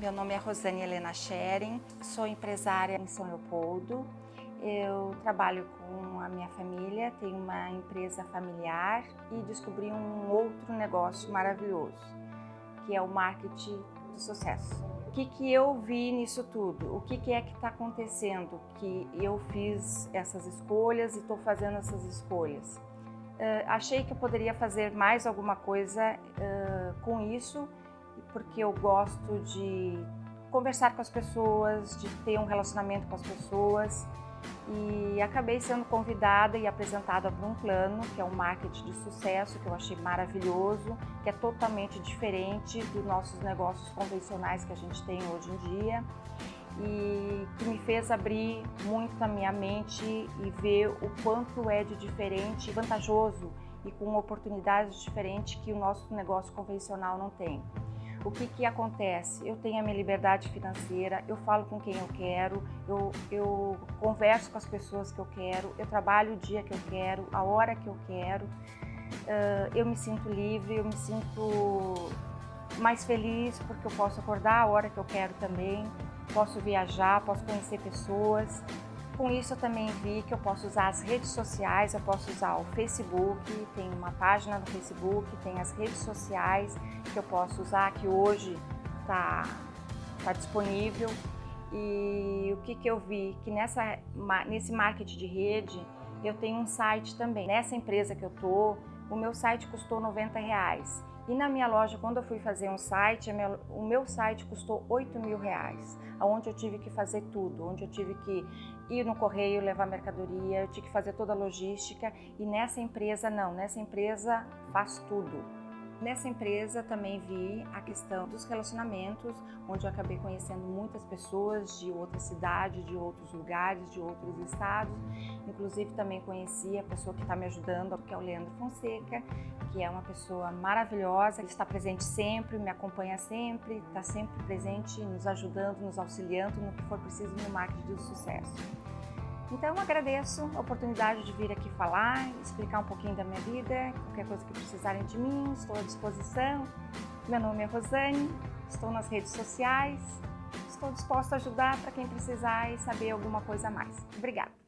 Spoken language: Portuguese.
meu nome é Rosane Helena Schering, sou empresária em São Leopoldo. Eu trabalho com a minha família, tenho uma empresa familiar e descobri um outro negócio maravilhoso, que é o marketing do sucesso. O que, que eu vi nisso tudo? O que, que é que está acontecendo que eu fiz essas escolhas e estou fazendo essas escolhas? Uh, achei que eu poderia fazer mais alguma coisa uh, com isso porque eu gosto de conversar com as pessoas, de ter um relacionamento com as pessoas e acabei sendo convidada e apresentada para um plano que é um marketing de sucesso que eu achei maravilhoso, que é totalmente diferente dos nossos negócios convencionais que a gente tem hoje em dia e que me fez abrir muito a minha mente e ver o quanto é de diferente, vantajoso e com oportunidades diferentes que o nosso negócio convencional não tem. O que, que acontece? Eu tenho a minha liberdade financeira, eu falo com quem eu quero, eu, eu converso com as pessoas que eu quero, eu trabalho o dia que eu quero, a hora que eu quero, uh, eu me sinto livre, eu me sinto mais feliz porque eu posso acordar a hora que eu quero também, posso viajar, posso conhecer pessoas, com isso eu também vi que eu posso usar as redes sociais, eu posso usar o Facebook, tem uma página no Facebook, tem as redes sociais que eu posso usar, que hoje está tá disponível. E o que, que eu vi? Que nessa, nesse marketing de rede, eu tenho um site também. Nessa empresa que eu tô, o meu site custou 90 reais. E na minha loja, quando eu fui fazer um site, o meu site custou 8 mil reais, onde eu tive que fazer tudo, onde eu tive que ir no correio, levar mercadoria, eu tive que fazer toda a logística. E nessa empresa, não, nessa empresa faz tudo. Nessa empresa também vi a questão dos relacionamentos, onde eu acabei conhecendo muitas pessoas de outras cidades, de outros lugares, de outros estados. Inclusive também conheci a pessoa que está me ajudando, que é o Leandro Fonseca, que é uma pessoa maravilhosa, ele está presente sempre, me acompanha sempre, está sempre presente, nos ajudando, nos auxiliando no que for preciso no marketing do sucesso. Então agradeço a oportunidade de vir aqui falar, explicar um pouquinho da minha vida, qualquer coisa que precisarem de mim, estou à disposição. Meu nome é Rosane, estou nas redes sociais, estou disposta a ajudar para quem precisar e saber alguma coisa a mais. Obrigada!